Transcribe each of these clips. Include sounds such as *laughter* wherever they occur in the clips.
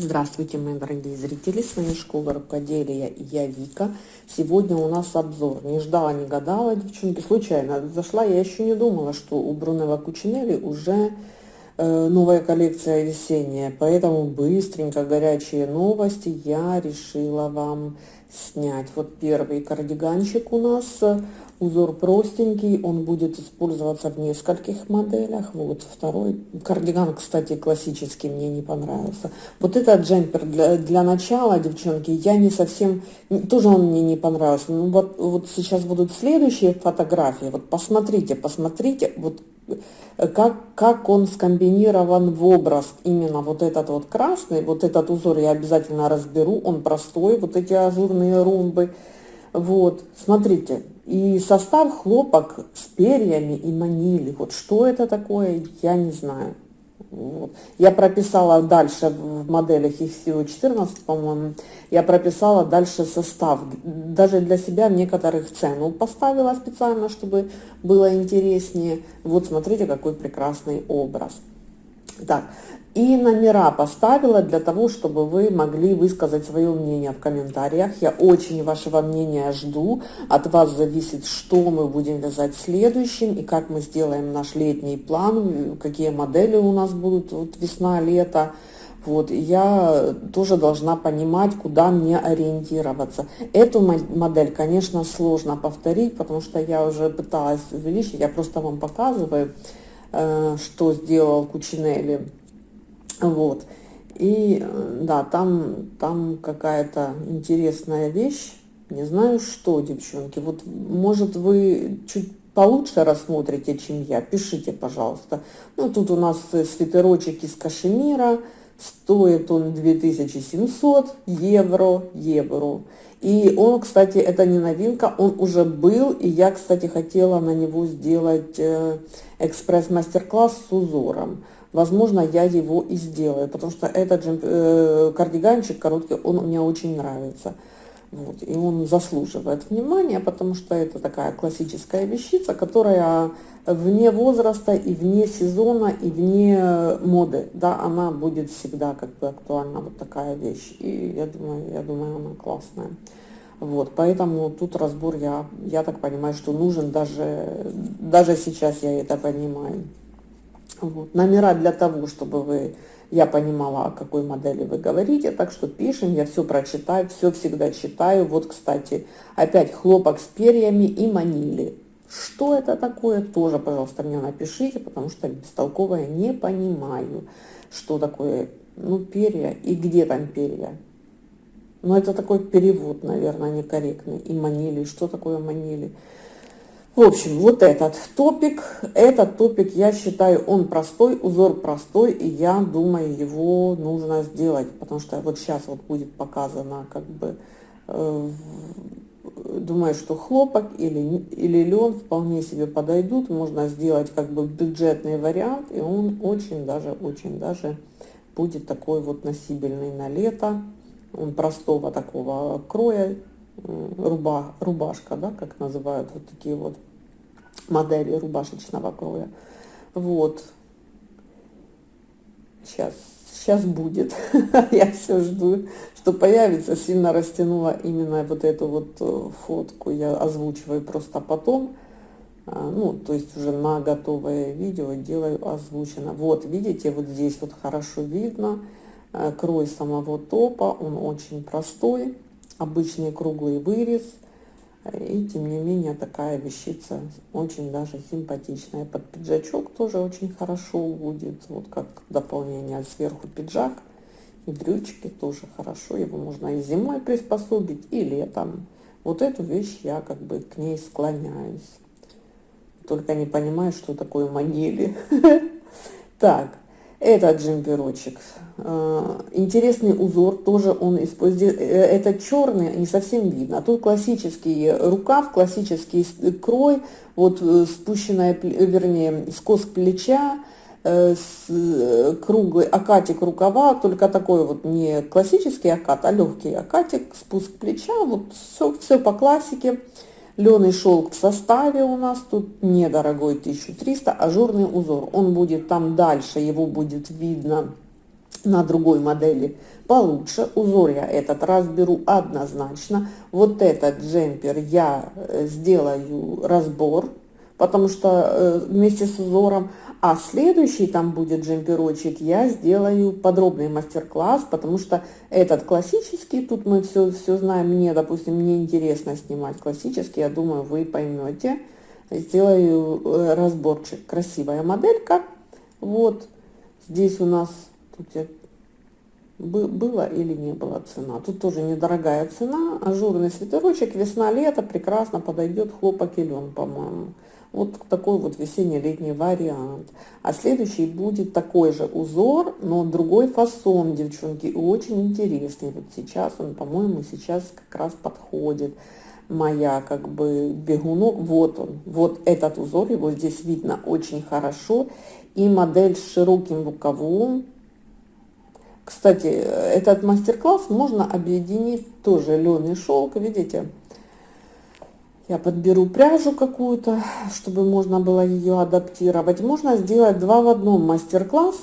Здравствуйте, мои дорогие зрители, с вами Школа Рукоделия и я Вика. Сегодня у нас обзор. Не ждала, не гадала, девчонки, случайно зашла. Я еще не думала, что у Брунелла Кучинелли уже э, новая коллекция весенняя. Поэтому быстренько, горячие новости я решила вам снять. Вот первый кардиганчик у нас Узор простенький, он будет использоваться в нескольких моделях. Вот второй кардиган, кстати, классический, мне не понравился. Вот этот джемпер для, для начала, девчонки, я не совсем, тоже он мне не понравился. Ну вот, вот сейчас будут следующие фотографии. Вот посмотрите, посмотрите, вот как, как он скомбинирован в образ. Именно вот этот вот красный, вот этот узор я обязательно разберу, он простой, вот эти ажурные ромбы. Вот, смотрите, и состав хлопок с перьями и манили. Вот что это такое, я не знаю. Вот. Я прописала дальше в моделях, их всего 14, по-моему, я прописала дальше состав. Даже для себя некоторых цену поставила специально, чтобы было интереснее. Вот смотрите, какой прекрасный образ. Так, и номера поставила для того, чтобы вы могли высказать свое мнение в комментариях. Я очень вашего мнения жду. От вас зависит, что мы будем вязать следующим и как мы сделаем наш летний план, какие модели у нас будут вот весна, лето. Вот, я тоже должна понимать, куда мне ориентироваться. Эту модель, конечно, сложно повторить, потому что я уже пыталась увеличить, я просто вам показываю, э, что сделал Кучинелли вот. И да, там, там какая-то интересная вещь. Не знаю, что, девчонки. Вот, может, вы чуть получше рассмотрите, чем я. Пишите, пожалуйста. Ну, тут у нас свитерочек из кашемира. Стоит он 2700 евро, евро. И он, кстати, это не новинка, он уже был, и я, кстати, хотела на него сделать э, экспресс-мастер-класс с узором возможно, я его и сделаю, потому что этот же э, кардиганчик короткий, он мне очень нравится. Вот, и он заслуживает внимания, потому что это такая классическая вещица, которая вне возраста и вне сезона и вне моды, да, она будет всегда как бы актуальна, вот такая вещь. И я думаю, я думаю, она классная. Вот, поэтому тут разбор, я, я так понимаю, что нужен даже, даже сейчас я это понимаю. Номера для того, чтобы вы, я понимала, о какой модели вы говорите, так что пишем, я все прочитаю, все всегда читаю. Вот, кстати, опять хлопок с перьями и манили. Что это такое, тоже, пожалуйста, мне напишите, потому что бестолковая не понимаю, что такое, ну, перья и где там перья. Ну, это такой перевод, наверное, некорректный. И манили, что такое манили? В общем, вот этот топик, этот топик, я считаю, он простой, узор простой, и я думаю, его нужно сделать, потому что вот сейчас вот будет показано, как бы, э, думаю, что хлопок или, или лен вполне себе подойдут, можно сделать как бы бюджетный вариант, и он очень даже, очень даже будет такой вот носибельный на лето, он простого такого кроя, руба, рубашка, да, как называют вот такие вот модели рубашечного кроя. Вот. Сейчас, сейчас будет. *laughs* Я все жду, что появится. Сильно растянула именно вот эту вот э, фотку. Я озвучиваю просто потом. А, ну, то есть уже на готовое видео делаю озвучено. Вот, видите, вот здесь вот хорошо видно э, крой самого топа. Он очень простой. Обычный круглый вырез – и тем не менее такая вещица очень даже симпатичная. Под пиджачок тоже очень хорошо будет. Вот как дополнение сверху пиджак. И брючки тоже хорошо. Его можно и зимой приспособить, и летом. Вот эту вещь я как бы к ней склоняюсь. Только не понимаю, что такое манили. *laughs* Так, этот джемперочек. Э, интересный узор, тоже он использует. Э, это черный, не совсем видно. А тут классический рукав, классический крой, вот э, спущенная, вернее, скос плеча, с круглый акатик рукава, только такой вот не классический акат, а легкий акатик, спуск плеча, вот все, все по классике. Леный шелк в составе у нас тут недорогой 1300, ажурный узор. Он будет там дальше, его будет видно на другой модели получше. Узор я этот разберу однозначно. Вот этот джемпер я э, сделаю разбор, потому что э, вместе с узором. А следующий там будет джемперочек, я сделаю подробный мастер-класс, потому что этот классический, тут мы все, все знаем, мне, допустим, мне интересно снимать классический, я думаю, вы поймете. Сделаю э, разборчик. Красивая моделька. Вот, здесь у нас, тут я было или не было цена. Тут тоже недорогая цена, ажурный свитерочек, весна-лето, прекрасно подойдет хлопок и лен, по-моему. Вот такой вот весенне-летний вариант. А следующий будет такой же узор, но другой фасон, девчонки, и очень интересный. Вот сейчас он, по-моему, сейчас как раз подходит. Моя как бы бегунок, вот он, вот этот узор, его здесь видно очень хорошо. И модель с широким рукавом, кстати, этот мастер-класс можно объединить тоже лен и шелк, видите? Я подберу пряжу какую-то, чтобы можно было ее адаптировать. Можно сделать два в одном мастер-класс.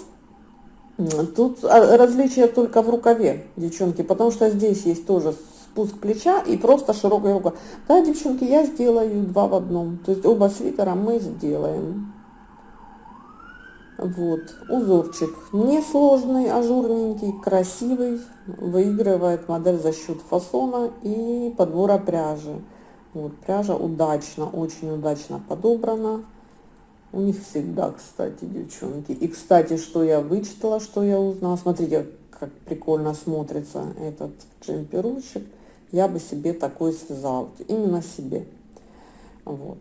Тут а, различие только в рукаве, девчонки, потому что здесь есть тоже спуск плеча и просто широкая рука. Да, девчонки, я сделаю два в одном. То есть оба свитера мы сделаем. Вот, узорчик несложный, ажурненький, красивый, выигрывает модель за счет фасона и подбора пряжи. Вот, пряжа удачно, очень удачно подобрана. У них всегда, кстати, девчонки. И, кстати, что я вычитала, что я узнала. Смотрите, как прикольно смотрится этот джемперочек. Я бы себе такой связала. Именно себе. Вот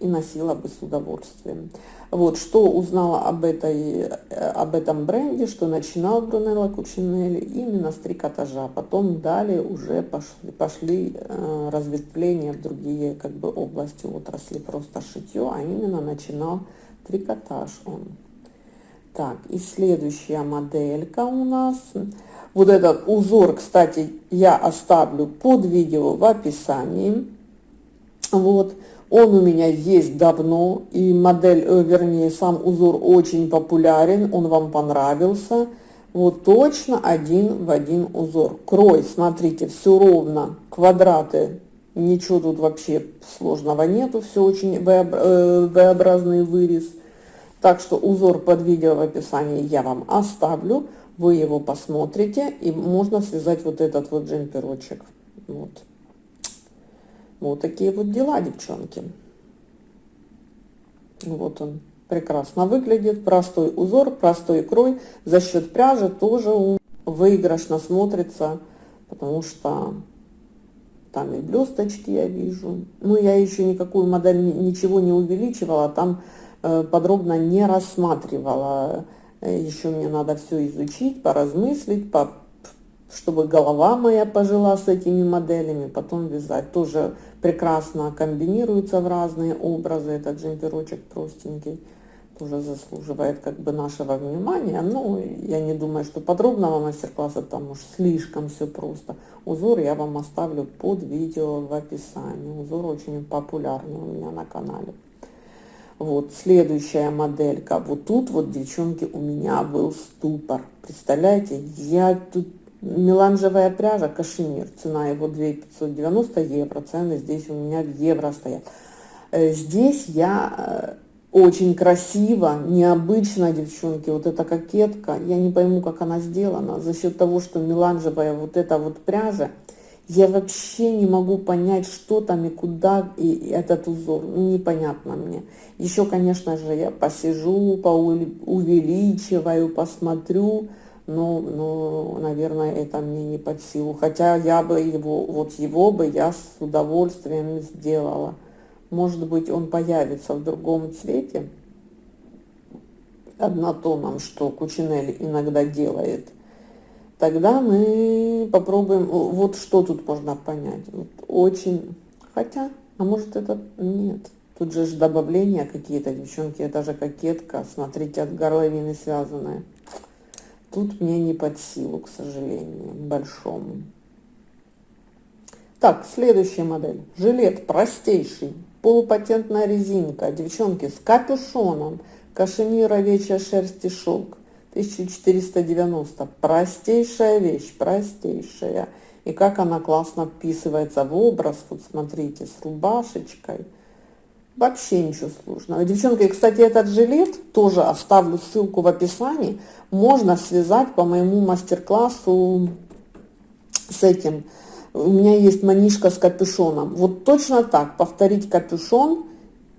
и носила бы с удовольствием. Вот, что узнала об, этой, э, об этом бренде, что начинал Брунелло Кучинелли именно с трикотажа, потом далее уже пошли, пошли э, разветвления в другие как бы области отрасли, просто шитье, а именно начинал трикотаж он. Так, и следующая моделька у нас. Вот этот узор, кстати, я оставлю под видео в описании. Вот. Он у меня есть давно, и модель, э, вернее, сам узор очень популярен, он вам понравился. Вот точно один в один узор. Крой, смотрите, все ровно, квадраты, ничего тут вообще сложного нету, все очень э, V-образный вырез. Так что узор под видео в описании я вам оставлю, вы его посмотрите, и можно связать вот этот вот джемперочек. Вот. Вот такие вот дела, девчонки. Вот он прекрасно выглядит. Простой узор, простой крой. За счет пряжи тоже он выигрышно смотрится, потому что там и блесточки я вижу. Ну, я еще никакую модель ничего не увеличивала, там э, подробно не рассматривала. Э, еще мне надо все изучить, поразмыслить, по чтобы голова моя пожила с этими моделями, потом вязать. Тоже прекрасно комбинируется в разные образы. Этот джемперочек простенький тоже заслуживает как бы нашего внимания. Но я не думаю, что подробного мастер-класса там уж слишком все просто. Узор я вам оставлю под видео в описании. Узор очень популярный у меня на канале. Вот, следующая моделька. Вот тут вот, девчонки, у меня был ступор. Представляете, я тут Меланжевая пряжа, кашемир, цена его 2590 евро, цены здесь у меня в евро стоят. Э, здесь я э, очень красиво, необычно, девчонки, вот эта кокетка, я не пойму, как она сделана, за счет того, что меланжевая вот эта вот пряжа, я вообще не могу понять, что там и куда и этот узор, ну, непонятно мне. Еще, конечно же, я посижу, поувеличиваю, посмотрю, но, но, наверное, это мне не под силу. Хотя я бы его, вот его бы я с удовольствием сделала. Может быть, он появится в другом цвете, однотоном, что Кучинелли иногда делает. Тогда мы попробуем, вот что тут можно понять. Вот очень, хотя, а может это, нет. Тут же добавления какие-то, девчонки, это же кокетка, смотрите, от горловины связанная. Тут мне не под силу, к сожалению, большому. Так, следующая модель. Жилет простейший, полупатентная резинка, девчонки, с капюшоном, кашемир, овечья шерсть и шелк. 1490. Простейшая вещь, простейшая. И как она классно вписывается в образ. Вот смотрите, с рубашечкой. Вообще ничего сложного. Девчонки, кстати, этот жилет, тоже оставлю ссылку в описании, можно связать по моему мастер-классу с этим. У меня есть манишка с капюшоном. Вот точно так, повторить капюшон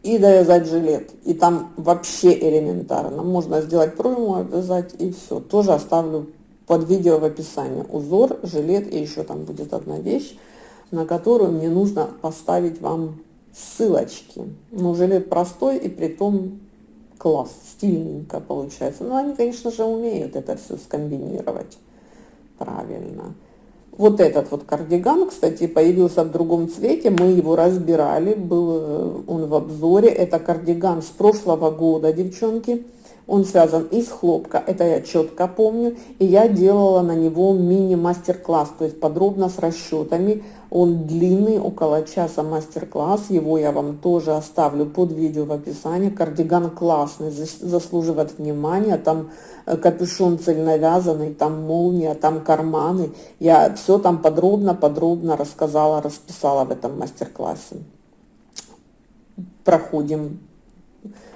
и довязать жилет. И там вообще элементарно. Можно сделать пройму, обвязать и все. Тоже оставлю под видео в описании. Узор, жилет и еще там будет одна вещь, на которую мне нужно поставить вам ссылочки. Ну, жилет простой и при том класс, стильненько получается. Но они, конечно же, умеют это все скомбинировать правильно. Вот этот вот кардиган, кстати, появился в другом цвете, мы его разбирали, был э, он в обзоре. Это кардиган с прошлого года, девчонки. Он связан из хлопка, это я четко помню. И я делала на него мини-мастер-класс, то есть подробно с расчетами. Он длинный, около часа мастер-класс. Его я вам тоже оставлю под видео в описании. Кардиган классный, заслуживает внимания. Там э, капюшон цельновязанный, там молния, там карманы. Я все там подробно-подробно рассказала, расписала в этом мастер-классе. Проходим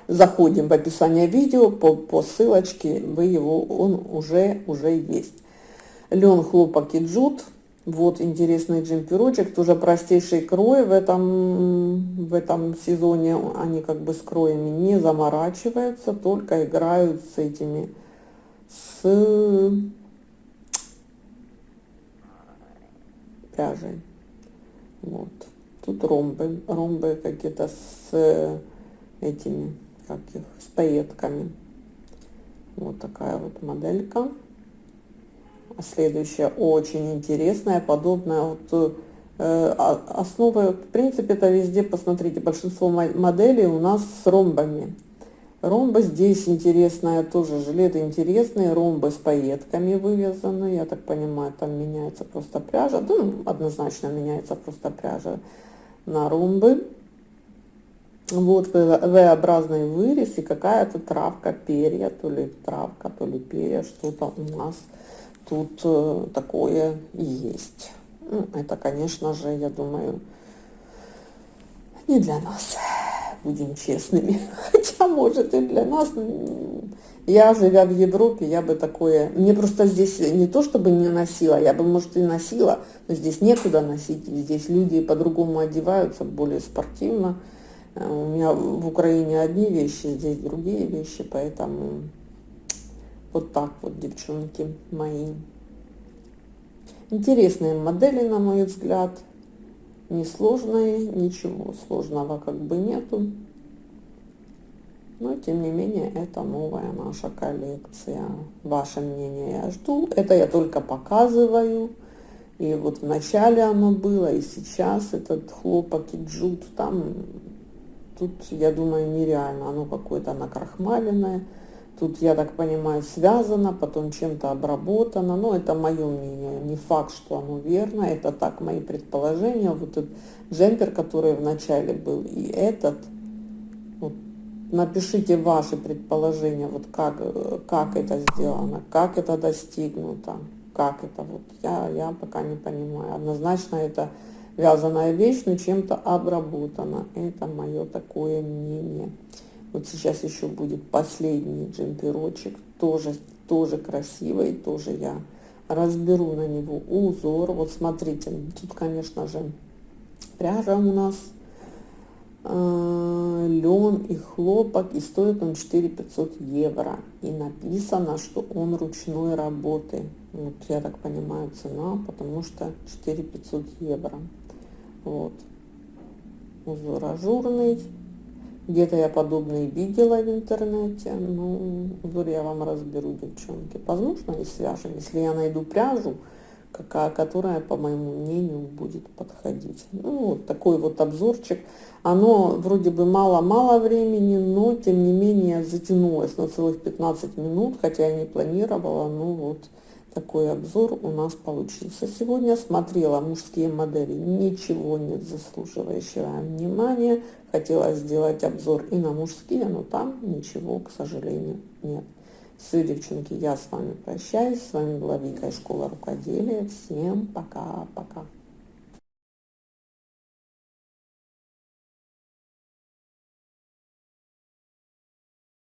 заходим в описание видео по, по ссылочке, вы его, он уже, уже есть. Лен, хлопок и джут. Вот интересный джемперочек, тоже простейший крой в этом, в этом сезоне. Они как бы с кроями не заморачиваются, только играют с этими, с пряжей. Вот. Тут ромбы, ромбы какие-то с этими как их, с пайетками. Вот такая вот моделька. А следующая очень интересная, подобная вот э, основа, в принципе, это везде, посмотрите, большинство моделей у нас с ромбами. Ромбы здесь интересная, тоже жилеты интересные, ромбы с пайетками вывязаны, я так понимаю, там меняется просто пряжа, ну, однозначно меняется просто пряжа на ромбы. Вот V-образный вырез и какая-то травка, перья, то ли травка, то ли перья, что-то у нас тут э, такое есть. Ну, это, конечно же, я думаю, не для нас, будем честными. *laughs* Хотя, может, и для нас. Я, живя в Европе, я бы такое... Мне просто здесь не то, чтобы не носила, я бы, может, и носила, но здесь некуда носить. Здесь люди по-другому одеваются, более спортивно. У меня в Украине одни вещи, здесь другие вещи, поэтому вот так вот, девчонки мои. Интересные модели, на мой взгляд. Несложные, ничего сложного как бы нету. Но, тем не менее, это новая наша коллекция. Ваше мнение я жду. Это я только показываю. И вот в начале оно было, и сейчас этот хлопок и джут, там Тут, я думаю, нереально. Оно какое-то накрахмаленное. Тут, я так понимаю, связано, потом чем-то обработано. Но это мое мнение. Не факт, что оно верно. Это так мои предположения. Вот этот джемпер, который в начале был, и этот. Вот, напишите ваши предположения, вот как, как это сделано, как это достигнуто, как это. Вот я, я пока не понимаю. Однозначно это вязаная вещь, но чем-то обработана. Это мое такое мнение. Вот сейчас еще будет последний джемперочек, тоже, тоже красивый, тоже я разберу на него узор. Вот смотрите, тут, конечно же, пряжа у нас э, лен и хлопок, и стоит он 4 500 евро. И написано, что он ручной работы. Вот я так понимаю цена, потому что 4 500 евро. Вот. Узор ажурный. Где-то я подобный видела в интернете. Ну, узор я вам разберу, девчонки. Возможно, и свяжем, если я найду пряжу, какая, которая, по моему мнению, будет подходить. Ну, вот такой вот обзорчик. Оно вроде бы мало-мало времени, но, тем не менее, затянулось на целых 15 минут, хотя я не планировала, ну вот такой обзор у нас получился. Сегодня смотрела мужские модели, ничего нет заслуживающего внимания. Хотела сделать обзор и на мужские, но там ничего, к сожалению, нет. Все, девчонки, я с вами прощаюсь. С вами была Вика из школы рукоделия. Всем пока-пока.